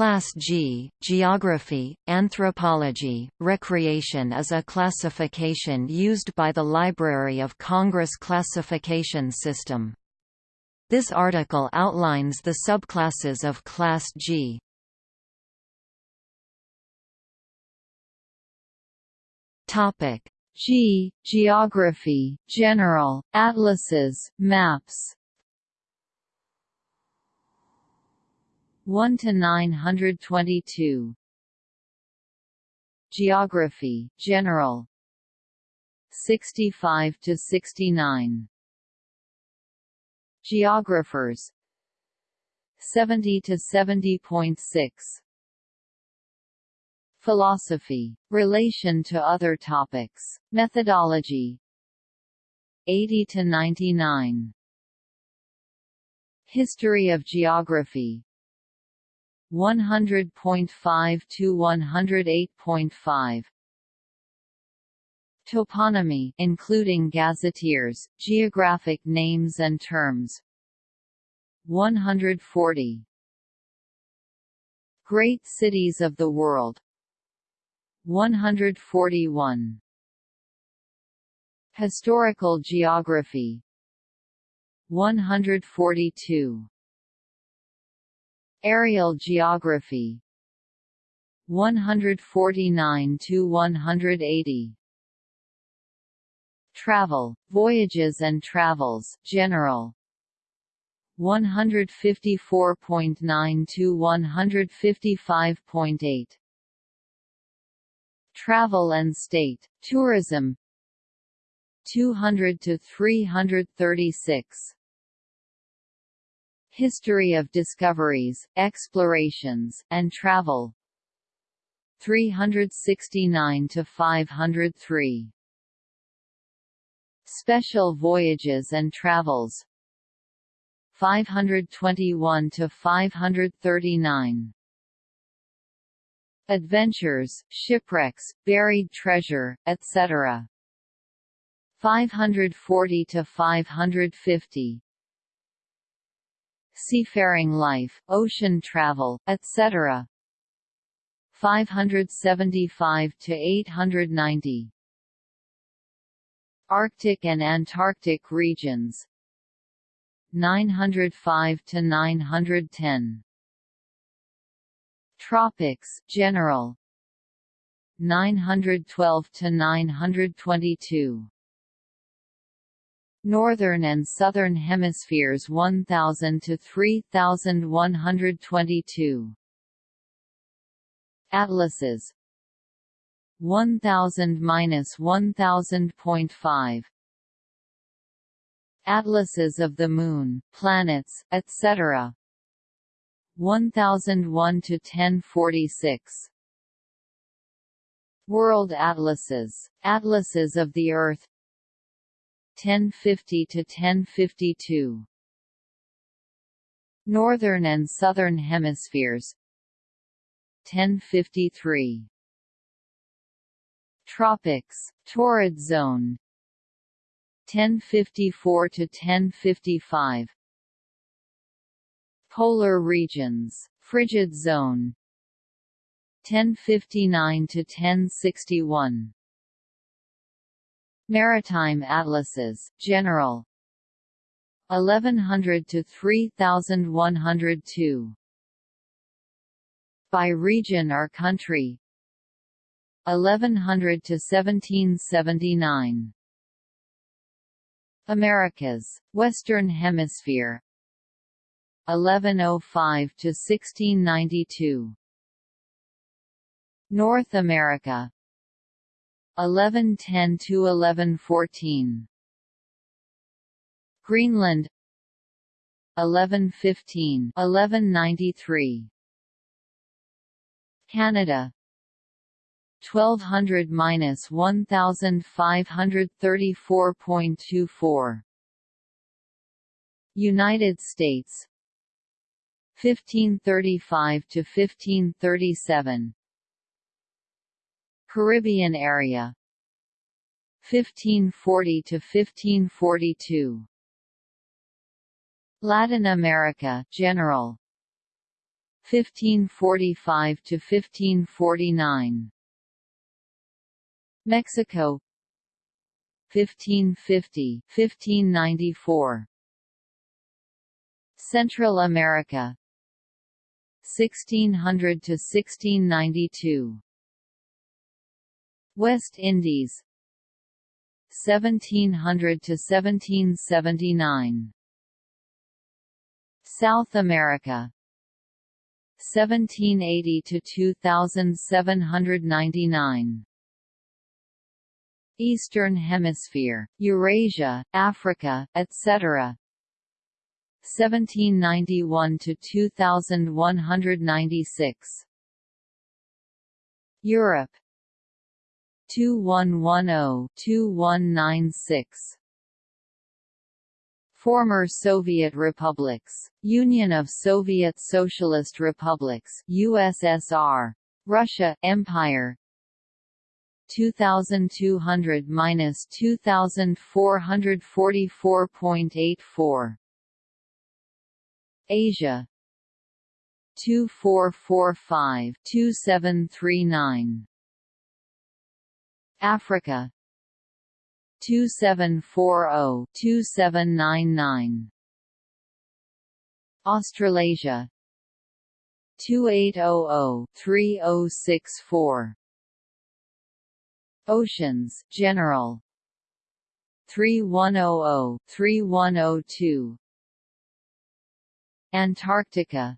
Class G, Geography, Anthropology, Recreation is a classification used by the Library of Congress classification system. This article outlines the subclasses of Class G. Topic G. Geography, General, Atlases, Maps 1 to 922 Geography General. 65 to 69 Geographers. 70 to 70.6 Philosophy Relation to other topics. Methodology. 80 to 99 History of Geography 100.5 to 108.5 Toponymy including gazetteers, geographic names and terms. 140 Great cities of the world. 141 Historical geography. 142 Aerial geography. 149 to 180 Travel, voyages and travels general. 154.9 to 155.8 Travel and state, tourism. 200 to 336 History of discoveries, explorations, and travel. 369 to 503 Special voyages and travels. 521 to 539 Adventures, shipwrecks, buried treasure, etc. 540 to 550 seafaring life, ocean travel, etc. 575 to 890 Arctic and Antarctic regions. 905 to 910 Tropics general. 912 to 922 Northern and Southern Hemispheres 1000 to 3122 Atlases. 1000–1000.5 Atlases of the Moon, planets, etc. 1001 to 1046 World Atlases, Atlases of the Earth 1050 to 1052 Northern and Southern Hemispheres. 1053 Tropics. Torrid Zone. 1054 to 1055 Polar regions. Frigid Zone. 1059 to 1061 Maritime atlases, general. 1100 to 3102 By region or country. 1100 to 1779 Americas, Western Hemisphere. 1105 to 1692 North America 1110 to 1114 Greenland. 1115 1193 Canada. 1200–1534.24 United States. 1535 to 1537 Caribbean area. 1540 to 1542 Latin America general. 1545 to 1549 Mexico. 1550 1594 Central America. 1600 to 1692 West Indies. 1700 to 1779 South America. 1780 to 2799 Eastern Hemisphere, Eurasia, Africa, etc. 1791 to 2196 Europe 2110-2196 Former Soviet republics. Union of Soviet Socialist Republics USSR. Russia Empire. 2200 minus 2444.84 Asia. 2445 2739 Africa. 2740 2799 Australasia. 2800 3064 Oceans General. 3100 3102 Antarctica.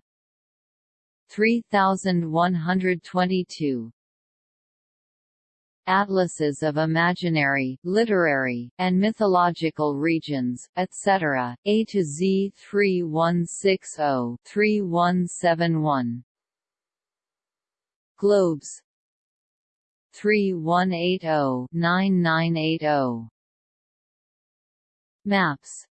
3122 Atlases of imaginary, literary, and mythological regions, etc. A to Z 3160 3171 Globes. 3180-9980 Maps.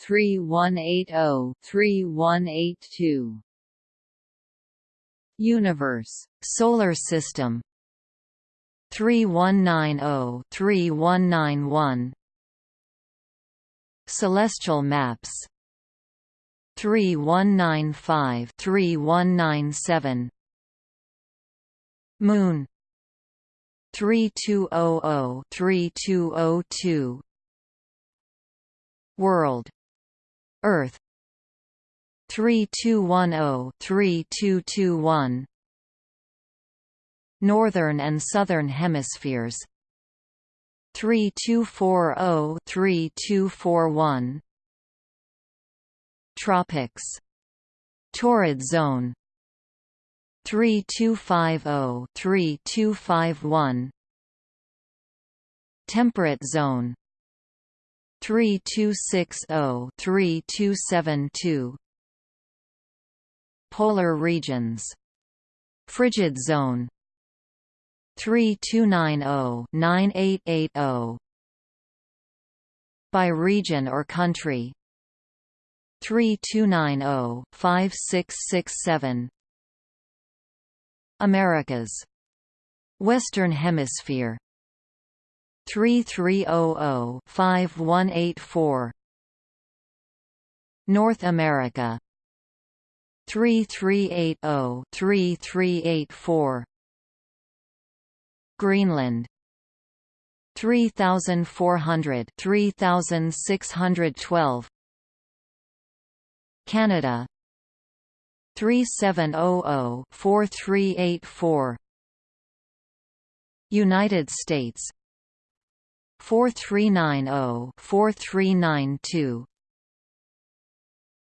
3180-3182 Universe. Solar System 3190-3191 Celestial Maps. 3195-3197 Moon. 3200-3202 World. Earth. 3210-3221 Northern and Southern Hemispheres. 3240-3241 Tropics. Torrid Zone. 3250-3251 Temperate Zone. 3260-3272 Polar regions. Frigid Zone 3290-9880 By region or country. 3290-5667 Americas. Western Hemisphere. 3300-5184 North America. 3380-3384 Greenland. 3400 3612 Canada. 3700-4384 United States. 4390-4392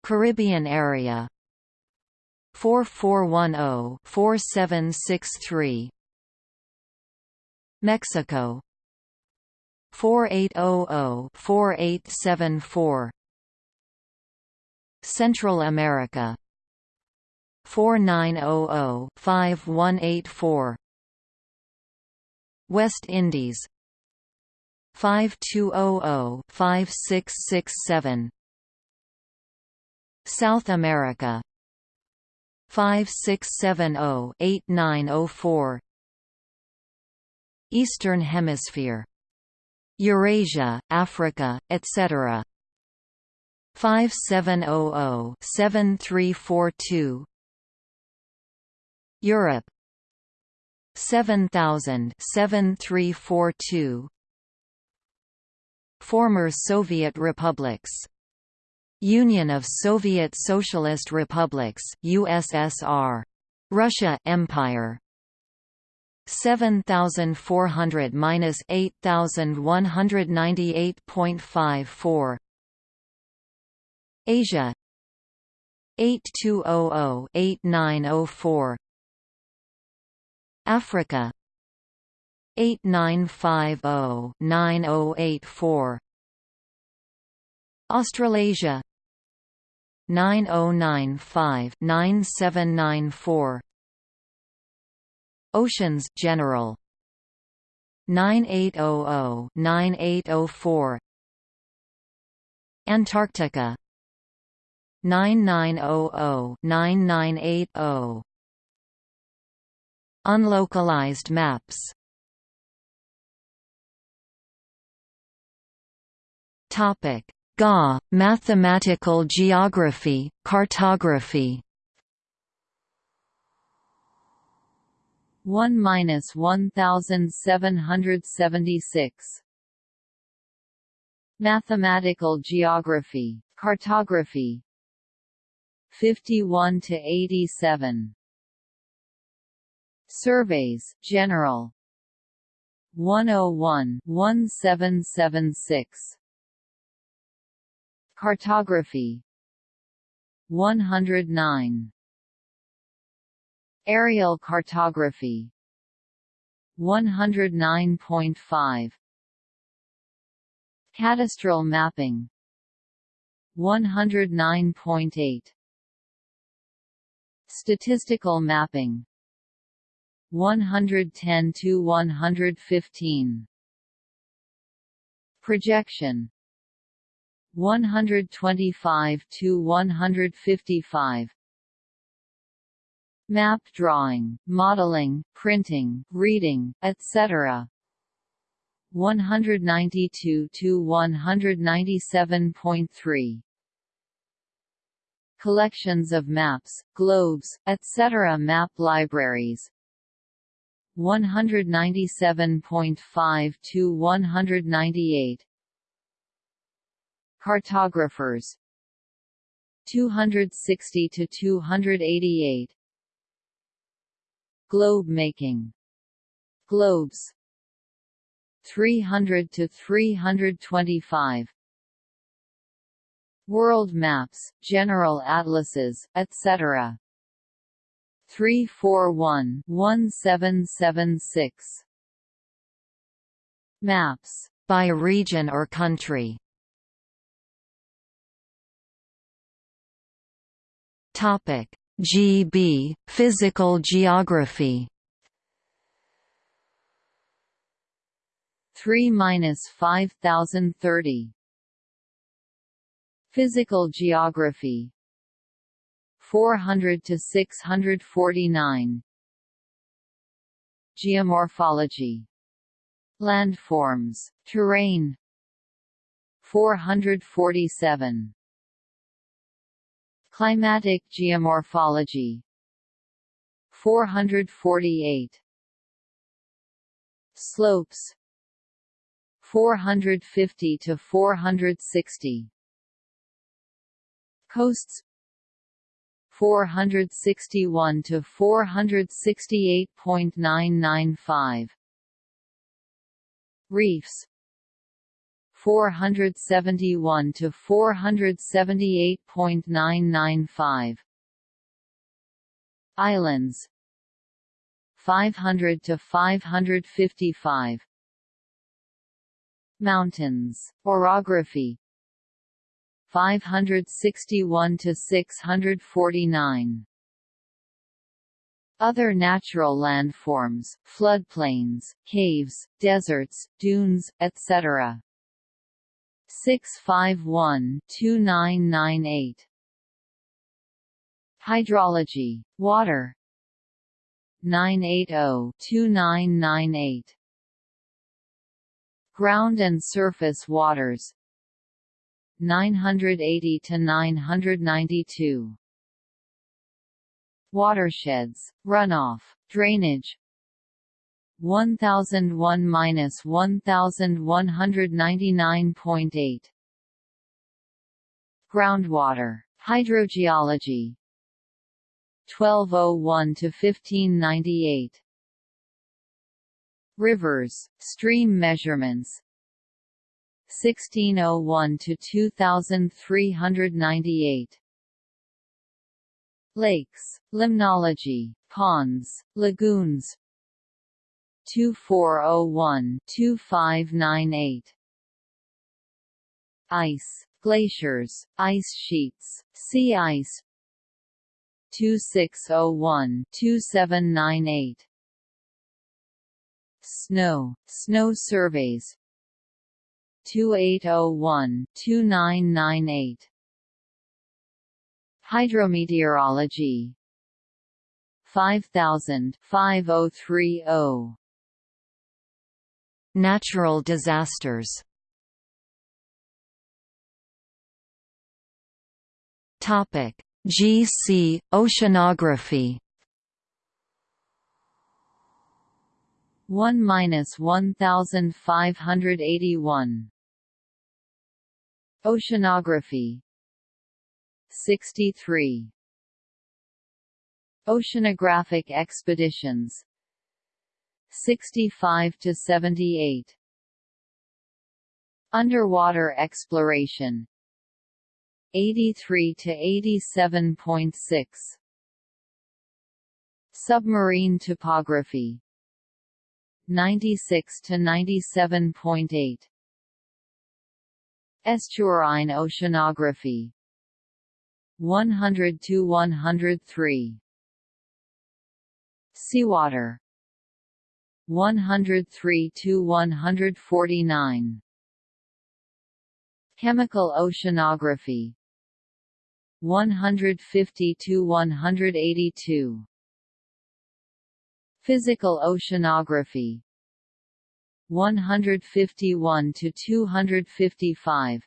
Caribbean area. 4410-4763 Mexico. 4800-4874 Central America. 4900-5184 West Indies. 5200-5667 South America. 5670-8904 Eastern Hemisphere Eurasia, Africa, etc. 5700-7342 Europe 7000 7342 Former Soviet republics Union of Soviet Socialist Republics USSR Russia Empire 7400 minus 8198.54 Asia. 8200 8904 Africa. 8950 9084 Australasia. 9095 9794 Oceans General. 9800 9804 Antarctica. 9900 9980 Unlocalized maps. Topic. GA Mathematical Geography Cartography 1 minus 1776 Mathematical Geography Cartography. 51 to 87 Surveys General. 101 1776 Cartography. 109 Aerial cartography. 109.5 Cadastral mapping. 109.8 Statistical mapping. 110 to 115 Projection. 125 to 155 Map drawing, modeling, printing, reading, etc. 192 to 197.3 Collections of maps, globes, etc. Map libraries. 197.5 to 198 Cartographers. 260 to 288 Globe making. Globes. 300 to 325 World maps, general atlases, etc. 341 1776 Maps by region or country. Topic GB Physical Geography. 3 minus 5030 Physical Geography. 400 to 649 Geomorphology. Landforms. Terrain. 447 Climatic geomorphology. 448 Slopes. 450 to 460 Coasts. 461 to 468.995 Reefs 471 to 478.995 Islands. 500 to 555 Mountains. Orography. 561 to 649 other natural landforms, floodplains, caves, deserts, dunes, etc. 651-2998 Hydrology, water. 980-2998 Ground and surface waters. 980 to 992 Watersheds, runoff, drainage 1001-1199.8 Groundwater, hydrogeology. 1201 to 1598 Rivers, stream measurements. 1601 to 2398 Lakes, limnology, ponds, lagoons 2401-2598 Ice, glaciers, ice sheets, sea ice. 2601-2798 Snow, snow surveys. 2801-2998 Hydrometeorology. 5000 5030 Natural disasters. GC Oceanography. 1 minus 1581 Oceanography. 63 Oceanographic expeditions 65 to 78 Underwater exploration. 83 to 87.6 Submarine topography. 96 to 97.8 Estuarine oceanography. 100 to 103 Seawater 103 to 149 Chemical oceanography. 150 to 182 Physical oceanography. 151 to 255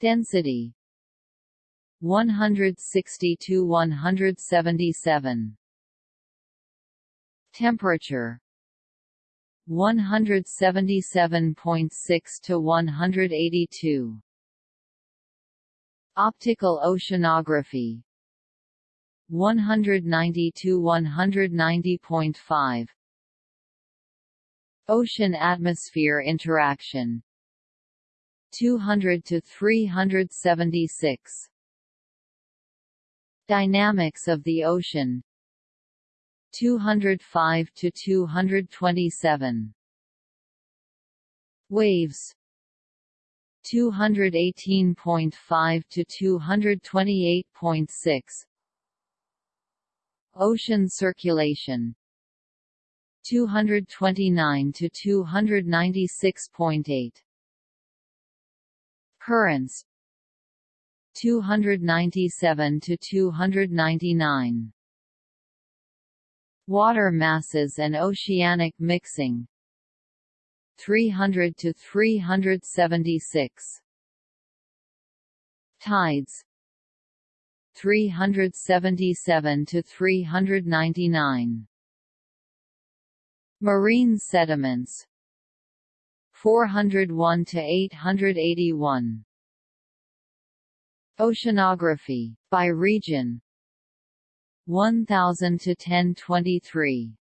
Density. 160 to 177 Temperature. 177.6 to 182 Optical oceanography. 190 to 190.5 Ocean atmosphere interaction. 200 to 376 Dynamics of the ocean 205 to 227 Waves. 218.5 to 228.6 Ocean circulation. 229 to 296.8 Currents. 297 to 299 Water masses and oceanic mixing. 300 to 376 Tides. 377 to 399 Marine sediments. 401 to 881 Oceanography by region 1000 to 1023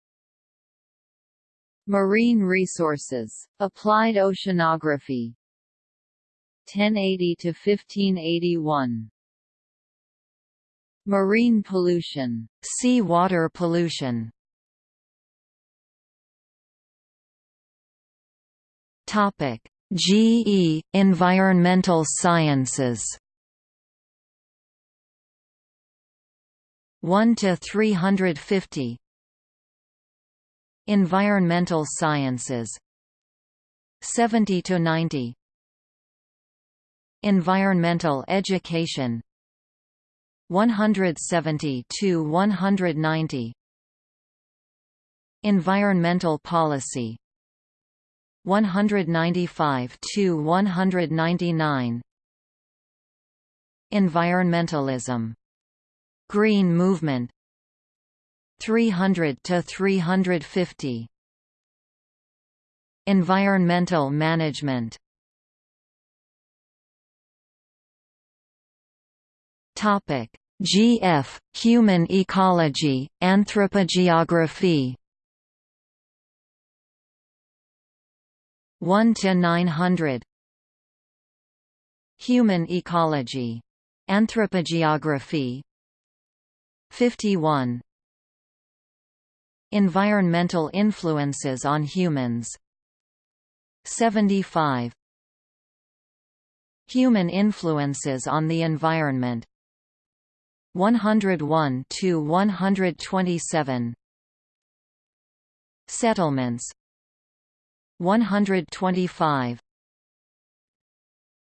Marine resources applied oceanography. 1080 to 1581 Marine pollution sea water pollution. Topic. GE Environmental Sciences 1 to 350 Environmental Sciences. 70 to 90 Environmental Education. 170 to 190 Environmental Policy. 195 to 199 Environmentalism Green movement. 300 to 350 Environmental management. Topic. GF Human ecology anthropogeography. 1 to 900 Human ecology. Anthropogeography 51 Environmental influences on humans. 75 Human influences on the environment. 101 to 127 Settlements. 125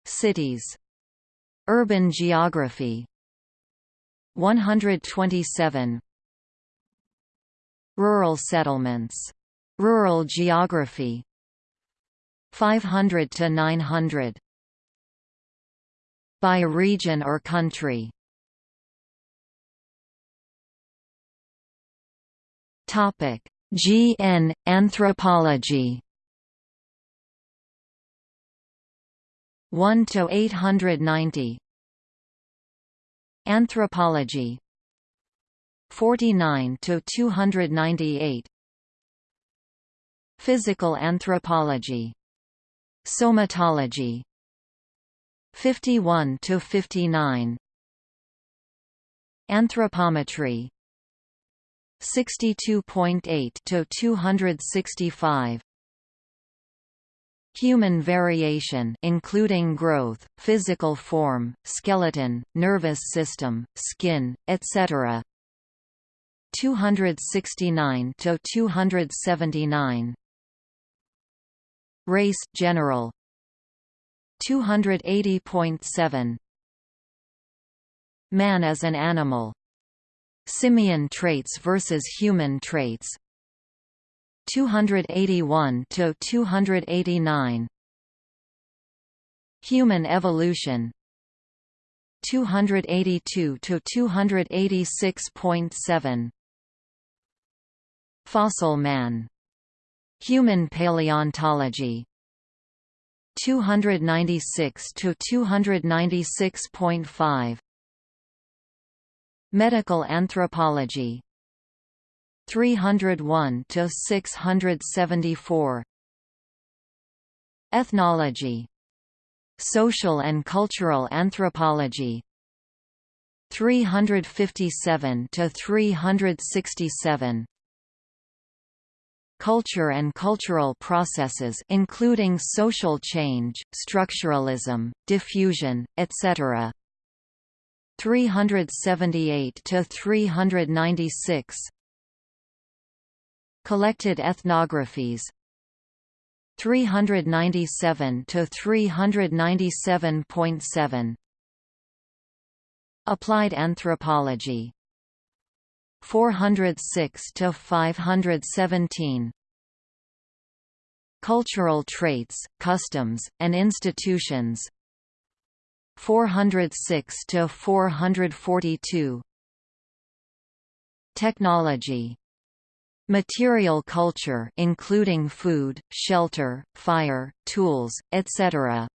Cities. Urban geography 127 Rural settlements. Rural geography. 500 to 900 By region or country. Topic. GN Anthropology. 1 to 890 Anthropology. 49 to 298 Physical anthropology. Somatology. 51 to 59 Anthropometry. 62.8 to 265 Human variation including growth, physical form, skeleton, nervous system, skin, etc. 269 to 279 Race general. 280.7 Man as an animal. Simian traits versus human traits 281 to 289 Human evolution. 282 to 286.7 Fossil man. Human paleontology. 296 to 296.5 Medical anthropology 301 to 674 Ethnology. Social and cultural anthropology. 357 to 367 Culture and cultural processes including social change, structuralism, diffusion, etc. 378 to 396 Collected ethnographies. 397 to 397.7 Applied anthropology. 406 to 517 Cultural traits, customs, and institutions. 406 to 442 Technology Material culture including food, shelter, fire, tools, etc.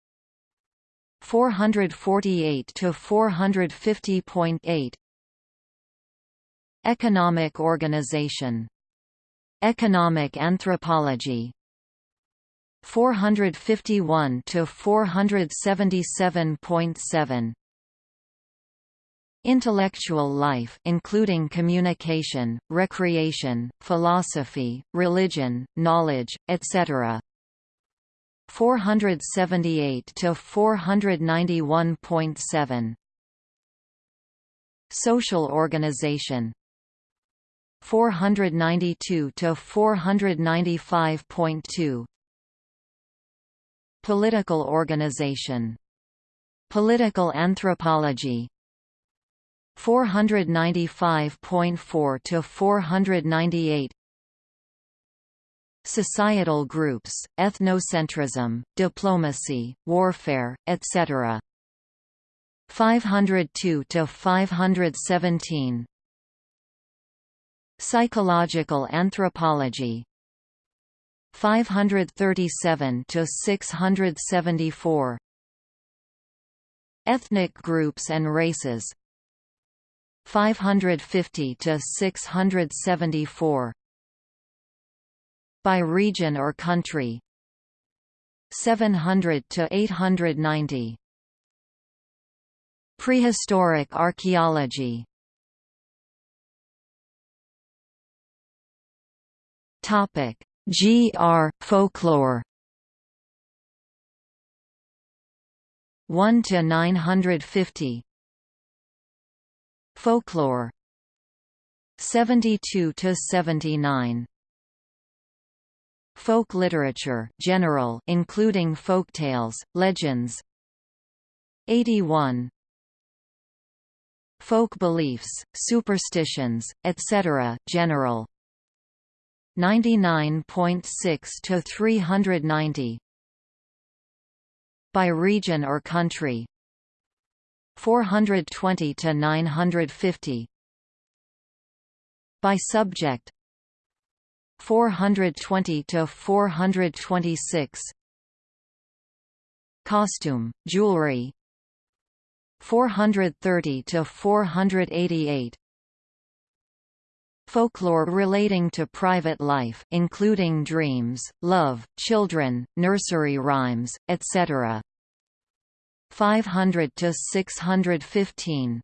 448 to 450.8 Economic organization Economic anthropology 451 to 477.7 Intellectual life including communication, recreation, philosophy, religion, knowledge, etc. 478 to 491.7 Social organization. 492 to 495.2 Political organization. Political anthropology 495.4 to 498 Societal groups, ethnocentrism, diplomacy, warfare, etc. 502 to 517 Psychological anthropology. 537 to 674 Ethnic groups and races 550 to 674 by region or country? 700 to 890 Prehistoric archaeology. Topic. GR folklore. 1 to 950 Folklore. 72 to 79 Folk literature general including folktales, legends. 81 Folk beliefs, superstitions, etc. general. 99.6 to 390 by region or country 420 to 950 by subject 420 to 426 costume jewelry 430 to 488 folklore relating to private life including dreams love children nursery rhymes etc 500 to 615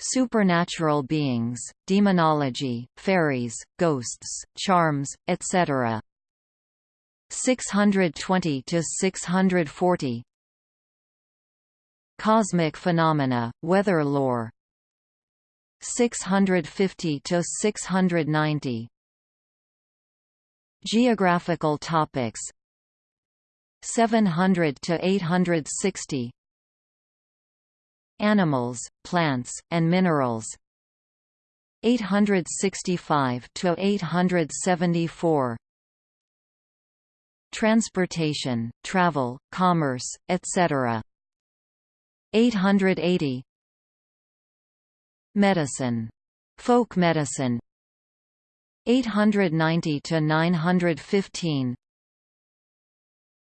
supernatural beings, demonology, fairies, ghosts, charms, etc. 620 to 640 Cosmic phenomena, weather lore. 650 to 690 Geographical topics 700 to 860 Animals, plants, and minerals 865 to 874 Transportation, travel, commerce, etc. 880 Medicine. Folk medicine 890 to 915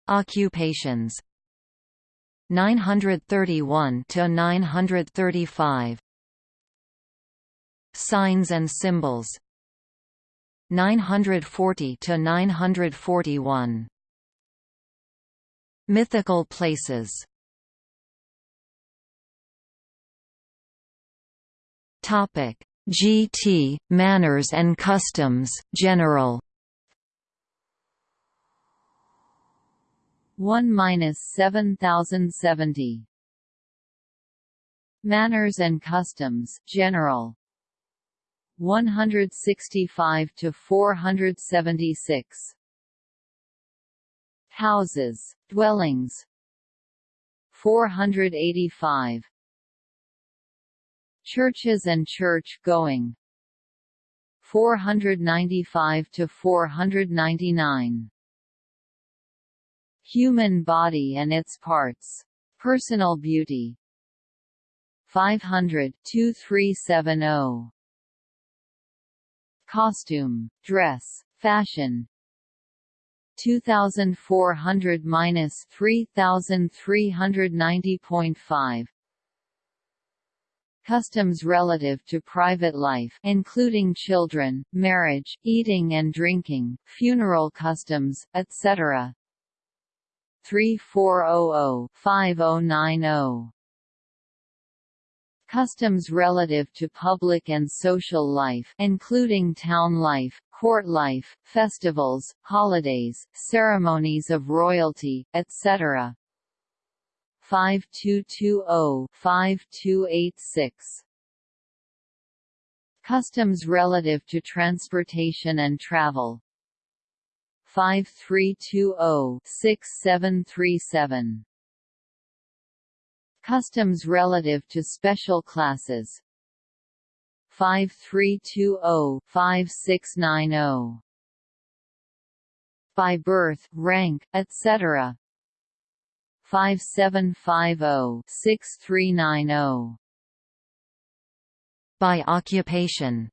Occupations. 931 to 935 Signs and symbols. 940 to 941 Mythical places. Topic GT Manners and Customs General 1 minus 7070 Manners and Customs General. 165 to 476 Houses dwellings. 485 Churches and church going. 495 to 499 Human body and its parts. Personal beauty. 500 2370 Costume, dress, fashion. 2400 minus 3390.5 Customs relative to private life including children, marriage, eating and drinking, funeral customs, etc. 3400-5090. Customs relative to public and social life including town life, court life, festivals, holidays, ceremonies of royalty, etc. 5220-5286 Customs relative to transportation and travel 5320-6737. Customs relative to special classes 5320-5690. By birth, rank, etc. 5750-6390. By occupation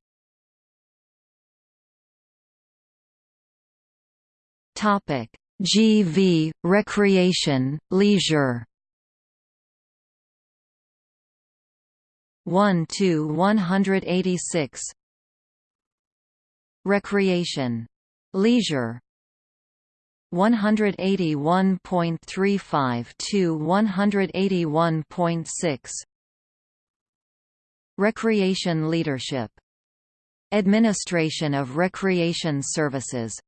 Topic. GV recreation leisure. 1 to 186 Recreation. Leisure. 181.35 to 181.6 Recreation leadership. Administration of recreation services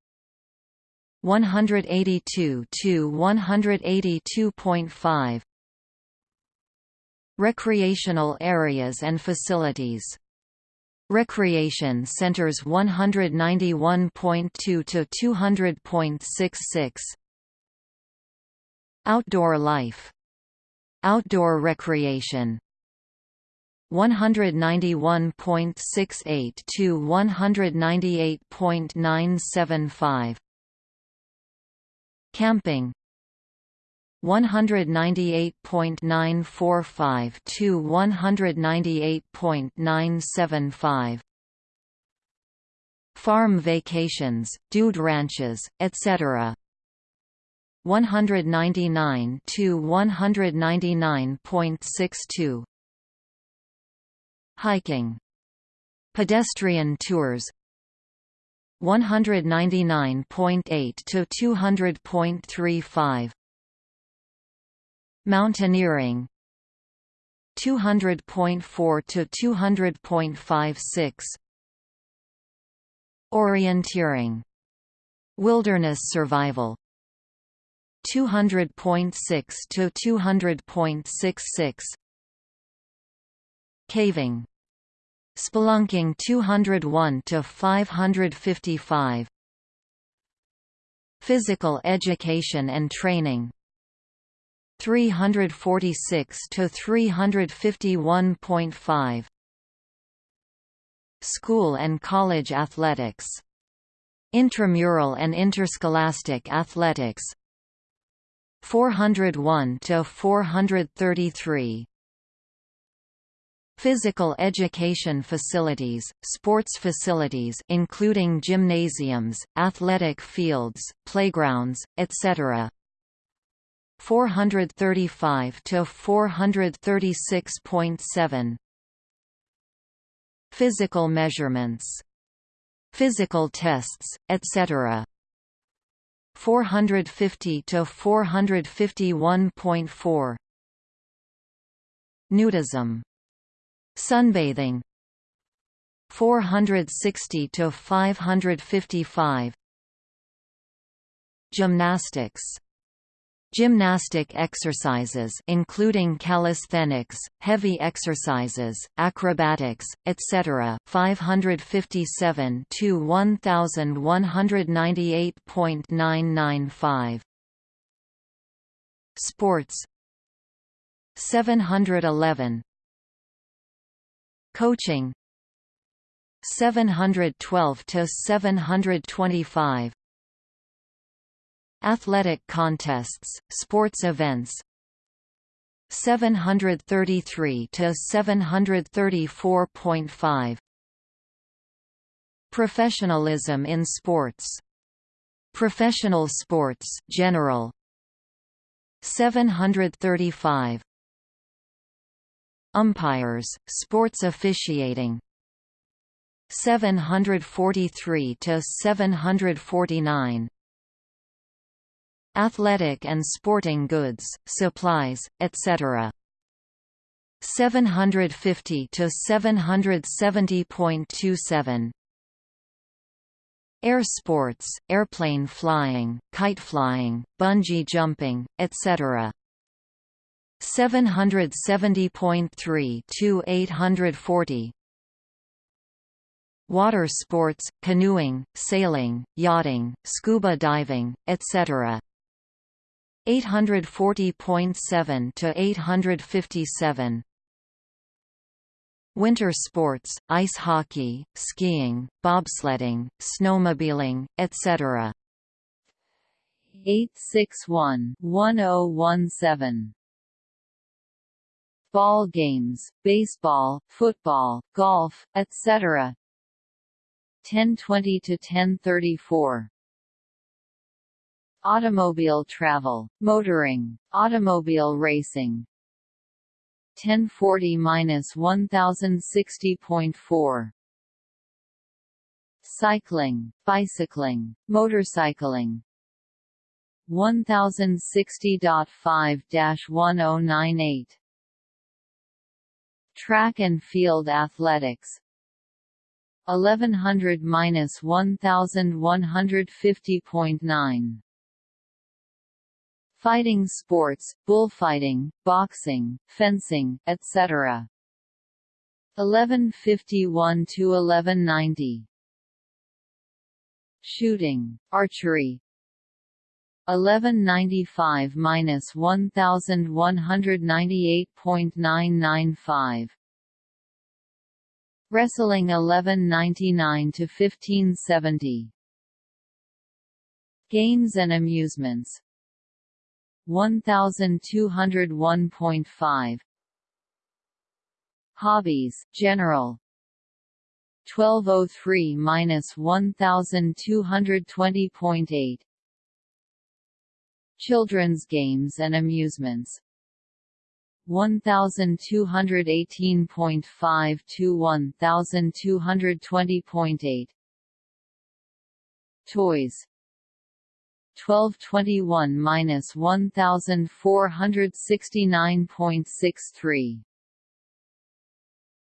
182 to 182.5 Recreational areas and facilities. Recreation centers 191.2 to 200.66 Outdoor life. Outdoor recreation. 191.68 to 198.975 Camping. 198.945 to 198.975 Farm vacations, dude ranches, etc. 199 to 199.62 Hiking. Pedestrian tours 199.8 to 200.35 Mountaineering. 200.4 to 200.56 Orienteering. Wilderness survival. 200.6 to 200.66 Caving Spelunking 201 to 555 Physical education and training. 346 to 351.5 School and college athletics. Intramural and interscholastic athletics. 401 to 433 Physical education facilities, sports facilities including gymnasiums, athletic fields, playgrounds, etc. 435 to 436.7 Physical measurements. Physical tests etc 450 to 451.4 nudism sunbathing 460 to 555 gymnastics Gymnastic exercises including calisthenics, heavy exercises, acrobatics, etc. 557 to 1198.995. Sports 711 Coaching. 712 to 725 Athletic contests, sports events. 733 to 734.5 Professionalism in sports. Professional sports general. 735 Umpires, sports officiating 743 to 749 athletic and sporting goods, supplies, etc. 750 to 770.27 Air sports, airplane flying, kite flying, bungee jumping, etc. 770.3 to 840 Water sports, canoeing, sailing, yachting, scuba diving, etc. 840.7 to 857 Winter sports, ice hockey, skiing, bobsledding, snowmobiling, etc. 861-1017. Ball games, baseball, football, golf, etc. 1020 to 1034. Automobile travel, motoring, automobile racing. 1040-1060.4 Cycling, bicycling, motorcycling 1060.5-1098 Track and field athletics. 1100-1150.9 Fighting sports, bullfighting, boxing, fencing, etc. 1151 to 1190 Shooting, archery 1195-1198.995 Wrestling 1199 to 1570 Games and amusements. 1201.5 Hobbies, general. 1203-1220.8 Children's games and amusements. 1218.5 to 1220.8 Toys. 1221 minus 1469.63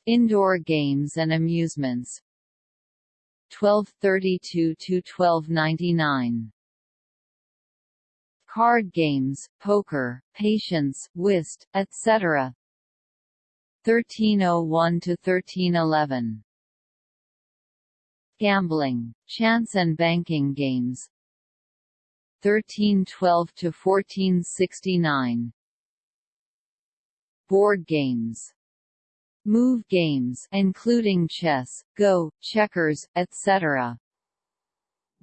Indoor games and amusements. 1232 to 1299 Card games, poker, patience, whist, etc. 1301 to 1311 Gambling, chance and banking games 1312 to 1469 Board games Move games including chess, go, checkers, etc.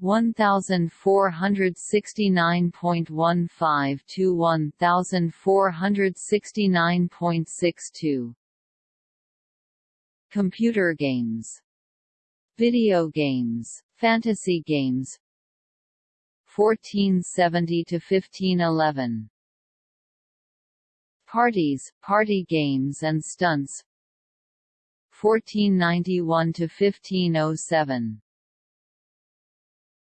1469.15 to 1469.62 Computer games. Video games, fantasy games. 1470 to 1511 Parties, party games and stunts. 1491 to 1507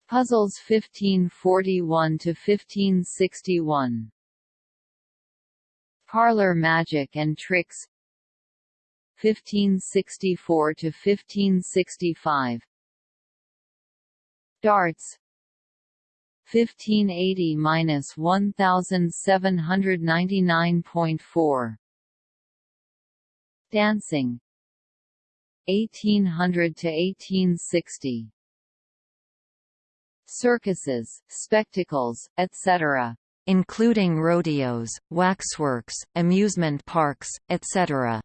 Puzzles 1541 to 1561 Parlor magic and tricks. 1564 to 1565 Darts. 1580 minus 1799.4 Dancing. 1800 to 1860 Circuses, spectacles, etc. including rodeos, waxworks, amusement parks, etc.